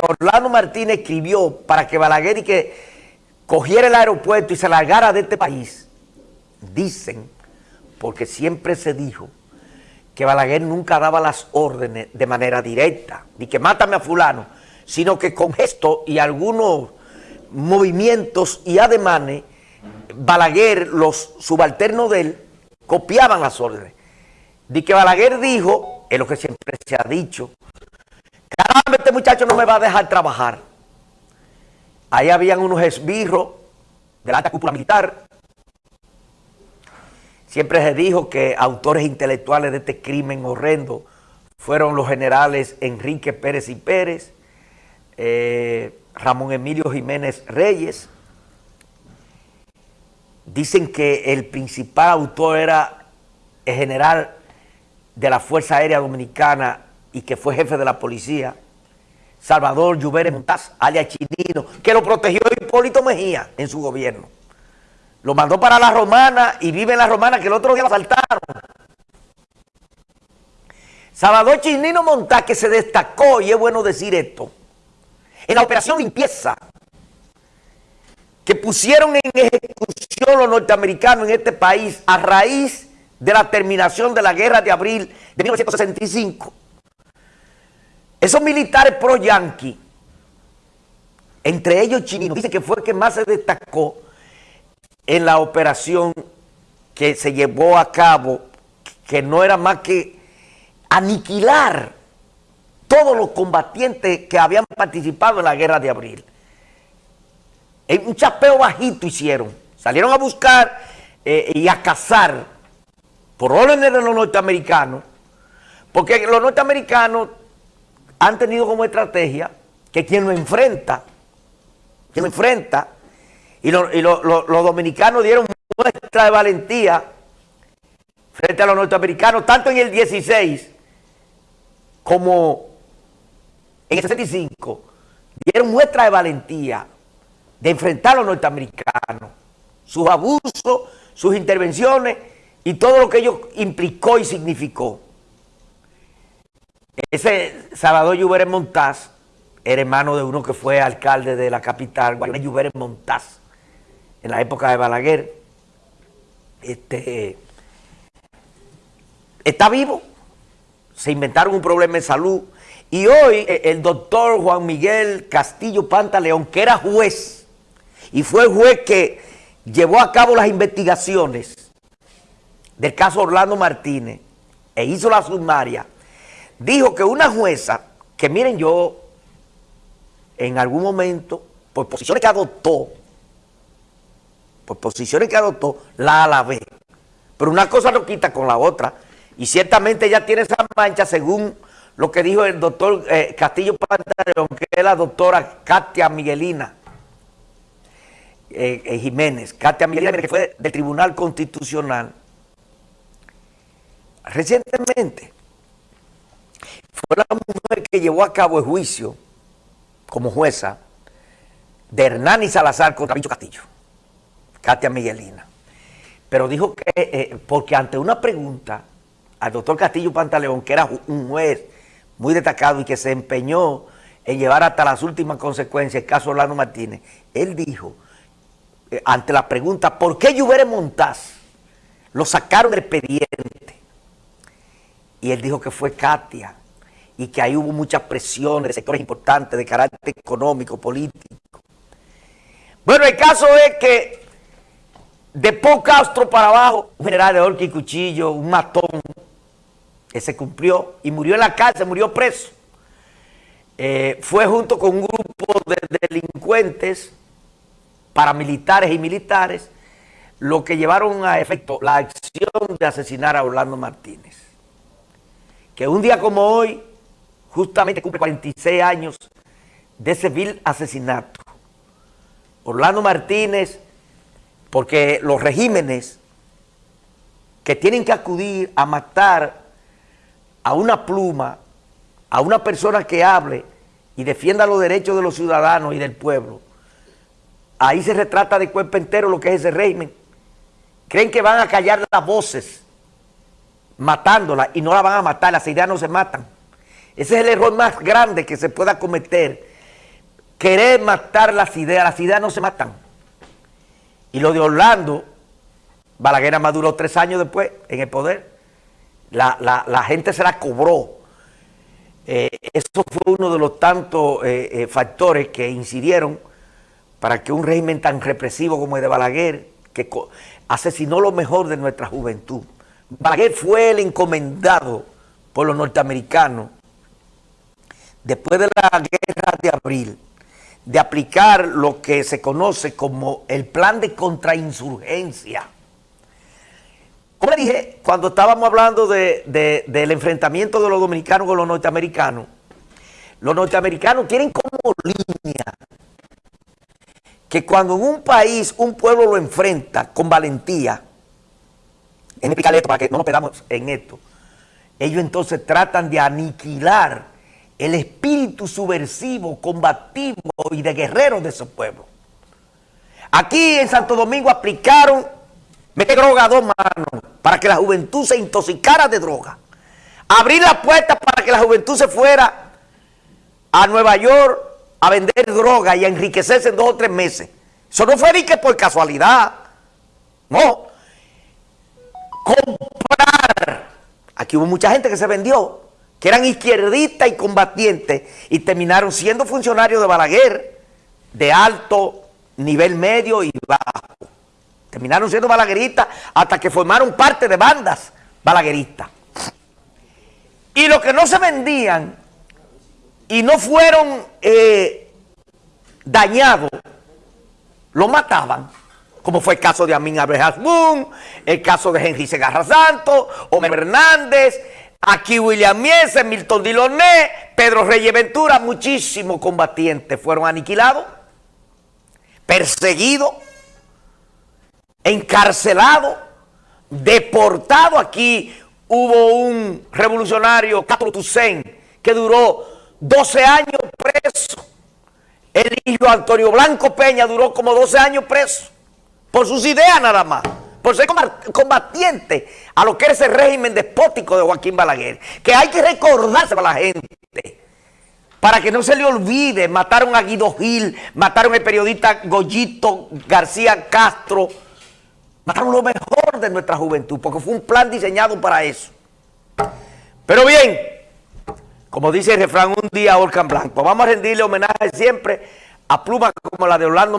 Orlando Martínez escribió para que Balaguer y que cogiera el aeropuerto y se largara de este país, dicen, porque siempre se dijo que Balaguer nunca daba las órdenes de manera directa, ni que mátame a fulano, sino que con gestos y algunos movimientos y ademanes, Balaguer, los subalternos de él, copiaban las órdenes. De que Balaguer dijo, es lo que siempre se ha dicho, este muchacho no me va a dejar trabajar. Ahí habían unos esbirros de la alta cúpula militar. Siempre se dijo que autores intelectuales de este crimen horrendo fueron los generales Enrique Pérez y Pérez, eh, Ramón Emilio Jiménez Reyes. Dicen que el principal autor era el general de la Fuerza Aérea Dominicana y que fue jefe de la policía, Salvador Lluvere Montaz, alias Chinino, que lo protegió Hipólito Mejía en su gobierno. Lo mandó para la Romana y vive en la Romana que el otro día lo asaltaron. Salvador Chinino Montaz, que se destacó, y es bueno decir esto, en la operación limpieza que pusieron en ejecución los norteamericanos en este país a raíz de la terminación de la guerra de abril de 1965. Esos militares pro-yanqui, entre ellos Chinino, dice que fue el que más se destacó en la operación que se llevó a cabo, que no era más que aniquilar todos los combatientes que habían participado en la guerra de abril. Un chapeo bajito hicieron. Salieron a buscar eh, y a cazar por órdenes de los norteamericanos, porque los norteamericanos han tenido como estrategia que quien lo enfrenta, quien lo enfrenta, y, los dominicanos dieron muestra de valentía frente a los norteamericanos, tanto en el 16 como en el 65, dieron muestra de valentía de enfrentar a los norteamericanos, sus abusos, sus intervenciones y todo lo que ello implicó y significó. Ese Salvador Lluveres Montaz era hermano de uno que fue alcalde de la capital, Lluveres Montaz, en la época de Balaguer. Este, está vivo, se inventaron un problema de salud y hoy eh, el doctor Juan Miguel Castillo Pantaleón, que era juez, y fue el juez que llevó a cabo las investigaciones del caso Orlando Martínez e hizo la sumaria, dijo que una jueza, que miren yo, en algún momento, por posiciones que adoptó, por posiciones que adoptó, la alabé. Pero una cosa no quita con la otra. Y ciertamente ella tiene esa mancha según lo que dijo el doctor eh, Castillo Pantaleón, que es la doctora Katia Miguelina eh, eh, Jiménez. Katia Miguelina, que fue del Tribunal Constitucional. Recientemente, fue la mujer que llevó a cabo el juicio como jueza de Hernán Salazar contra Bicho Castillo, Katia Miguelina. Pero dijo que, eh, porque ante una pregunta al doctor Castillo Pantaleón, que era un juez muy destacado y que se empeñó en llevar hasta las últimas consecuencias el caso Orlando Martínez, él dijo, eh, ante la pregunta, ¿por qué Lluvere Montaz lo sacaron del expediente? Y él dijo que fue Katia, y que ahí hubo muchas presiones de sectores importantes de carácter económico, político. Bueno, el caso es que de Pau Castro para abajo, un general de orque y cuchillo, un matón, que se cumplió y murió en la cárcel, murió preso. Eh, fue junto con un grupo de delincuentes, paramilitares y militares, lo que llevaron a efecto la acción de asesinar a Orlando Martínez. Que un día como hoy, justamente cumple 46 años de ese vil asesinato. Orlando Martínez, porque los regímenes que tienen que acudir a matar a una pluma, a una persona que hable y defienda los derechos de los ciudadanos y del pueblo, ahí se retrata de cuerpo entero lo que es ese régimen. Creen que van a callar las voces matándola y no la van a matar, las ideas no se matan. Ese es el error más grande que se pueda cometer. Querer matar las ideas. Las ideas no se matan. Y lo de Orlando, Balaguer maduró tres años después en el poder. La, gente se la cobró. Eh, eso fue uno de los tantos eh, eh, factores que incidieron para que un régimen tan represivo como el de Balaguer, que asesinó lo mejor de nuestra juventud. Balaguer fue el encomendado por los norteamericanos después de la guerra de abril, de aplicar lo que se conoce como el plan de contrainsurgencia. Como dije, cuando estábamos hablando del enfrentamiento de los dominicanos con los norteamericanos, los norteamericanos tienen como línea que cuando en un país un pueblo lo enfrenta con valentía, en explicar esto para que no nos perdamos en esto, ellos entonces tratan de aniquilar el espíritu subversivo, combativo y de guerreros de ese pueblo. Aquí en Santo Domingo aplicaron meter droga a dos manos para que la juventud se intoxicara de droga. Abrir la puerta para que la juventud se fuera a Nueva York a vender droga y a enriquecerse en dos o tres meses. Eso no fue ni que por casualidad. No. Comprar. Aquí hubo mucha gente que se vendió que eran izquierdistas y combatientes y terminaron siendo funcionarios de Balaguer de alto nivel medio y bajo. Terminaron siendo balagueristas hasta que formaron parte de bandas balagueristas. Y los que no se vendían y no fueron eh, dañados, lo mataban, como fue el caso de Amin Abrehas el caso de Henry Segarra Santos, Homer Hernández, Aquí William Mies, Milton Diloné, Pedro Reyes Ventura, muchísimos combatientes fueron aniquilados, perseguidos, encarcelados, deportados. Aquí hubo un revolucionario, Castro Toussaint, que duró 12 años preso. El hijo Antonio Blanco Peña duró como 12 años preso, por sus ideas nada más por ser combatiente a lo que es ese régimen despótico de Joaquín Balaguer, que hay que recordarse para la gente, para que no se le olvide, mataron a Guido Gil, mataron al periodista Goyito García Castro, mataron lo mejor de nuestra juventud, porque fue un plan diseñado para eso. Pero bien, como dice el refrán, un día Orcan Blanco, vamos a rendirle homenaje siempre a plumas como la de Orlando